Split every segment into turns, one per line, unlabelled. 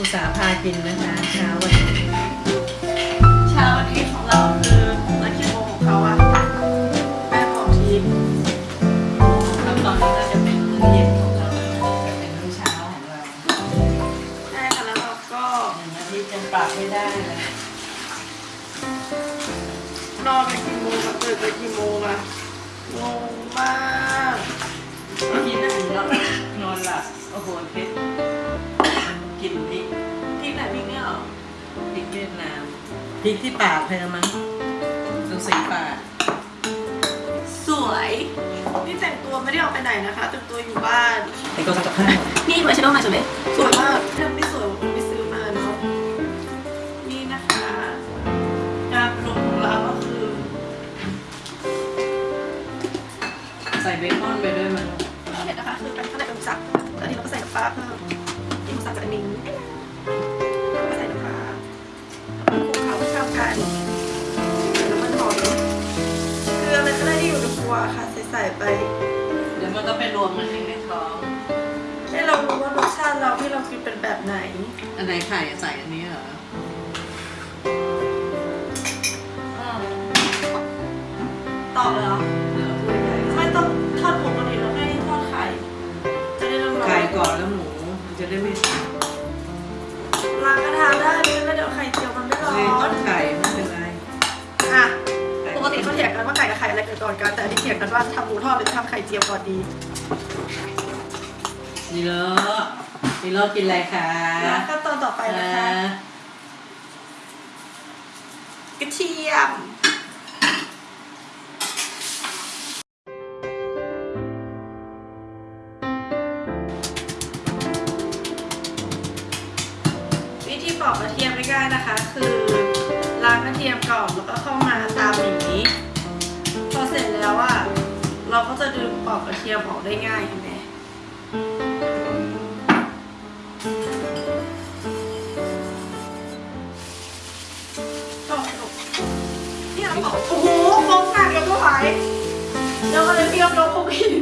อุตสาห์พากินนะคะเช้าวันนี้
เช้าวันนี้ของเราคือนักกิโมของเขาอะแป้งของทีม
แล้วตอนนี้ก็จะเป็นมื้อเย็นของเราจะเป็นมื้อเช้าของเรา
ใช่ค่ะแล้วเราก็
หนึ่งอาทิตย์ยังปรับไม่ได้เลย
นอนไปกี่โมงกับตื่นไปกี่โมงอะงงมาก
อาทิตย์นั้นนอนนอนหลับโอ้โห เวียดนามพริกที่ปากเธอมั้งดูสีปาก
สวย นี่แต่งตัวไม่ได้ออกไปไหนนะคะแต่งตัวอยู่บ้าน
แต่ก็จะข้าว
นี่ดูไอแชโดว์มาสวยไหม
สวยมากถ้าไม่สวยผมไม่ซื้อมาเนาะนี่นะคะงานรวมของเราก็คือ
ใส่เบคอนไปด้วยมั้ง
เห็นนะคะคือเป็นข้าวในหมูสับตอนนี้เราก็ใส่น้ำปลาเพิ่มนี่หมูสับกับอันนี้แค่ะใส่ใส่ไป
เดี๋ยวมันก็ไปรวมมันเองในท้อง
ให้เรารู้ว่ารสชาติเราที่เรากินเป็นแบบไหน
อันไหนไข่อะใส่อันนี้เหรอ ถีย
งกันว่าทำหมูทอดหรือทำไข่เจียวก่อนดี
นี่เลอะนี่เลอะกินอะไรคะ
แล้วขั้นตอนต่อไปนะคะ
อ่าก
ระเทียมวิธีปอกกระเทียมง่ายๆนะคะ ทียมออกได้ง่ายเห็นไหมต่อลูกเนี่ยเราบอกโอ้โหฟองหนักยังไม่ไหวเดี๋ยวก็เลยเพียบเราคงกิน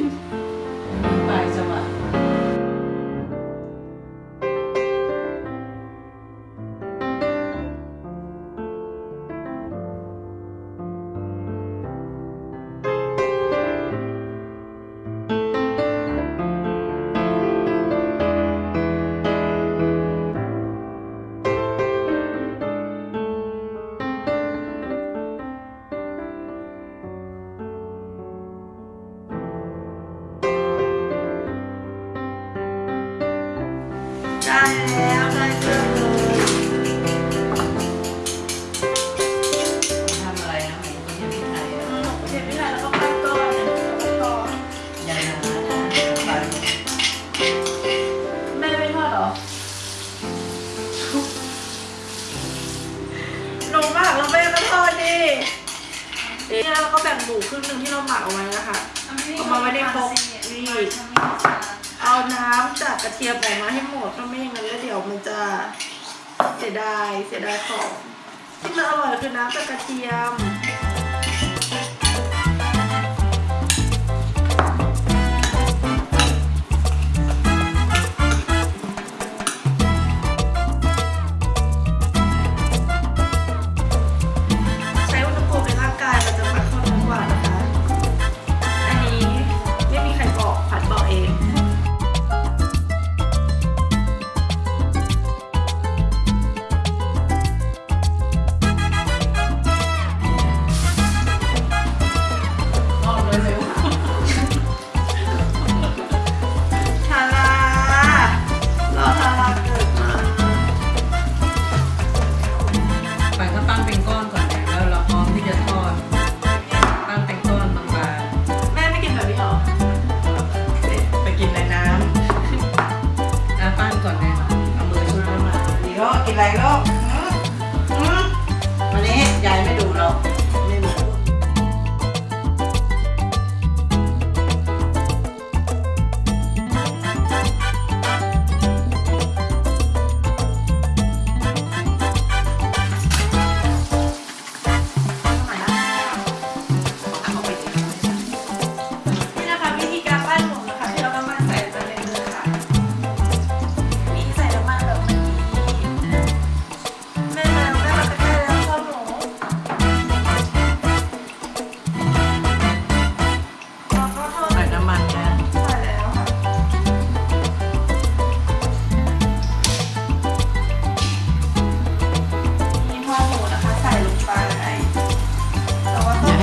ลง
มา
กแล้วแม่ก็ทอดดินี่แล้วเราก็แบ่งหมูครึ่งหนึ่งที่เราหมักเอาไว้นะคะ เอามาไว้ในครกนี่ เอาน้ำจากกระเทียมออกมาให้หมดถ้าไม่อย่างนั้นแล้วเดี๋ยวมันจะเสียดายเสียดายของที่มันอร่อยคือน้ำจากกระเทียม 来喽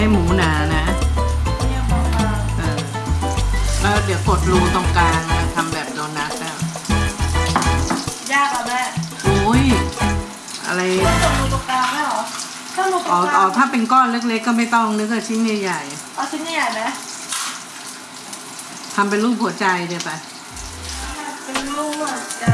ให้
หมูหนานะ
เนี่ยมองมา
เออแล้วเดี๋ยวกดรูตรงกลางนะทำแบบโดนัทนะ
ยากอะแม่
โอ้ยอะไร
ต้องรูตรงกลางไหมเหรอถ้ารูตร
อ๋อง
กลา
อ๋องถ้าเป็นก้อนเล็กๆ ก็ไม่ต้องนึกว่าชิ้นใหญ่
เอาชิ้นใหญ่ไหม
ๆทำเป็นรูปหัวใจเดี๋ยวไป
เป็นรูปหัวใจ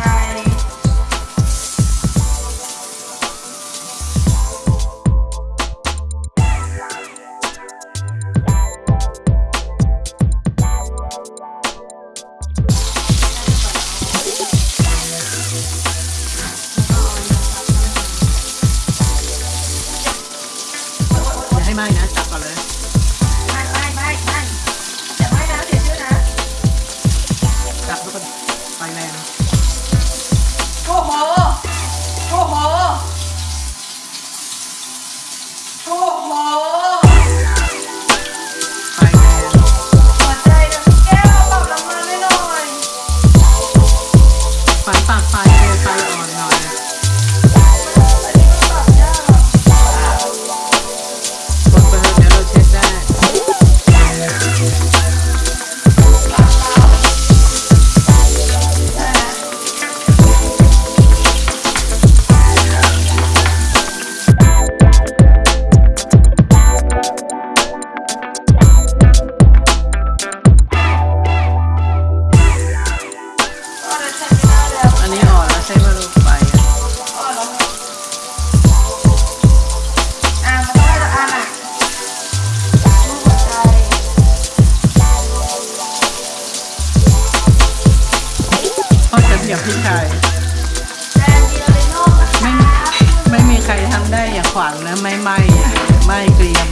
ได้อย่างขวัญนะไม่ไม่ไม่เกรียม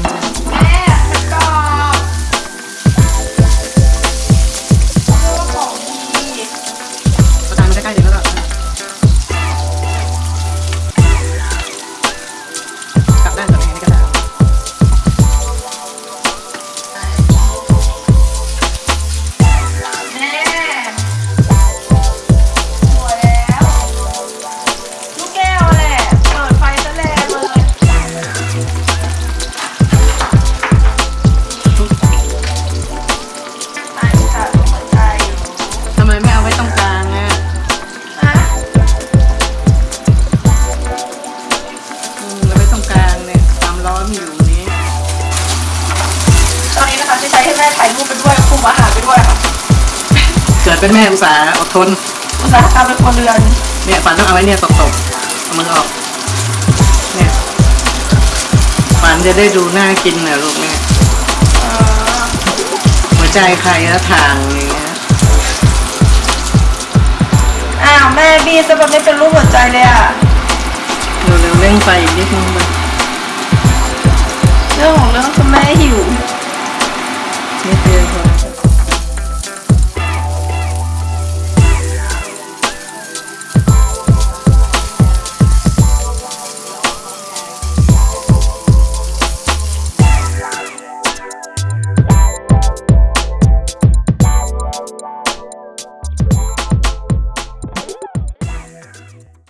ดเป็นแม่อุตสาห์อดทน
อุตสาหกรรมเป็นคนเรือน
เนี่ยฝันต้องเอาไว้เนี่ยตบๆเอามือออก เนี่ยฝันจะได้ดูน่ากินนะลูกเนี่ย
เออ
หัวใจใครแล้วทางอย่างเงี้ย
อ้าวแม่บีจะแบบไม่เป็นรูปหัวใจเลยอะ
เร็วๆเร่งไฟอีกนิดนึงไป
เรื่องของเรื่องคือแม่